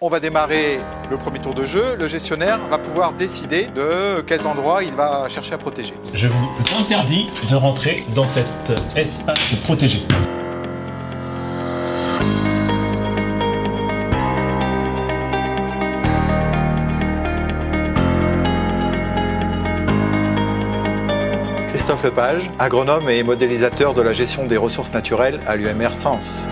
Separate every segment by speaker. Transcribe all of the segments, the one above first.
Speaker 1: On va démarrer le premier tour de jeu. Le gestionnaire va pouvoir décider de quels endroits il va chercher à protéger.
Speaker 2: Je vous interdis de rentrer dans cet espace protégé.
Speaker 1: Christophe Lepage, agronome et modélisateur de la gestion des ressources naturelles à l'UMR Sens.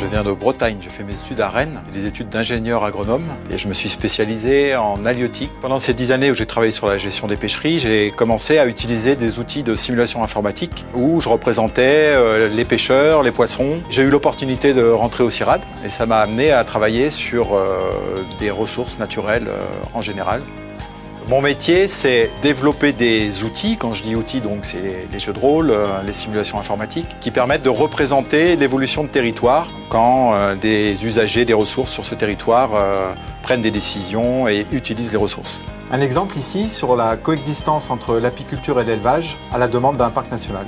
Speaker 1: Je viens de Bretagne, j'ai fait mes études à Rennes, des études d'ingénieur agronome et je me suis spécialisé en halieutique. Pendant ces dix années où j'ai travaillé sur la gestion des pêcheries, j'ai commencé à utiliser des outils de simulation informatique où je représentais euh, les pêcheurs, les poissons. J'ai eu l'opportunité de rentrer au CIRAD et ça m'a amené à travailler sur euh, des ressources naturelles euh, en général. Mon métier, c'est développer des outils. Quand je dis outils, c'est les, jeux de rôle, euh, les simulations informatiques, qui permettent de représenter l'évolution de territoire quand euh, des usagers des ressources sur ce territoire euh, prennent des décisions et utilisent les ressources. Un exemple ici sur la coexistence entre l'apiculture et l'élevage à la demande d'un parc national.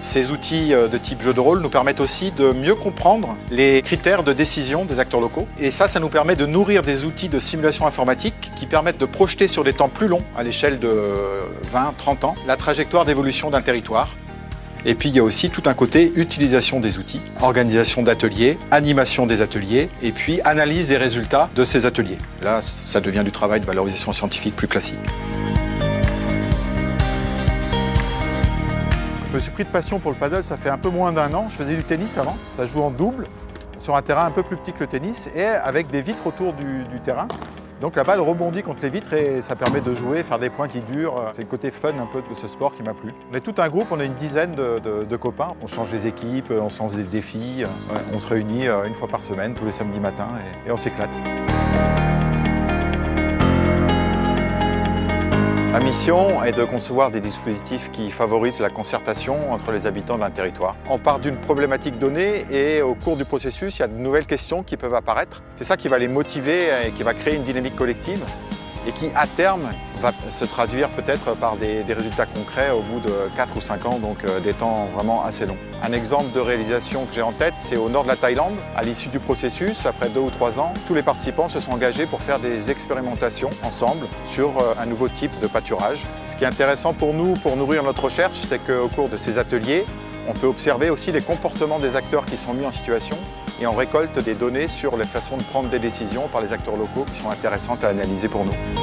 Speaker 1: Ces outils euh, de type jeu de rôle nous permettent aussi de mieux comprendre les critères de décision des acteurs locaux. Et ça, ça nous permet de nourrir des outils de simulation informatique qui permettent de projeter sur des temps plus longs, à l'échelle de 20-30 ans, la trajectoire d'évolution d'un territoire. Et puis il y a aussi tout un côté utilisation des outils, organisation d'ateliers, animation des ateliers, et puis analyse des résultats de ces ateliers. Là, ça devient du travail de valorisation scientifique plus classique. Je me suis pris de passion pour le paddle, ça fait un peu moins d'un an. Je faisais du tennis avant, ça joue en double, sur un terrain un peu plus petit que le tennis et avec des vitres autour du, terrain. Donc la balle rebondit contre les vitres et ça permet de jouer, faire des points qui durent. C'est le côté fun un peu de ce sport qui m'a plu. On est tout un groupe, on a une dizaine de, copains. On change les équipes, on se lance des défis. On se réunit euh, une fois par semaine, tous les samedis matins et on s'éclate. Ma mission est de concevoir des dispositifs qui favorisent la concertation entre les habitants d'un territoire. On part d'une problématique donnée et au cours du processus, il y a de nouvelles questions qui peuvent apparaître. C'est ça qui va les motiver et qui va créer une dynamique collective et qui, à terme, va se traduire peut-être par des, résultats concrets au bout de 4 ou 5 ans, donc euh, des temps vraiment assez longs. Un exemple de réalisation que j'ai en tête, c'est au nord de la Thaïlande. À l'issue du processus, après 2 ou 3 ans, tous les participants se sont engagés pour faire des expérimentations ensemble sur euh, un nouveau type de pâturage. Ce qui est intéressant pour nous, pour nourrir notre recherche, c'est qu'au cours de ces ateliers, on peut observer aussi les comportements des acteurs qui sont mis en situation et on récolte des données sur les façons de prendre des décisions par les acteurs locaux qui sont intéressantes à analyser pour nous.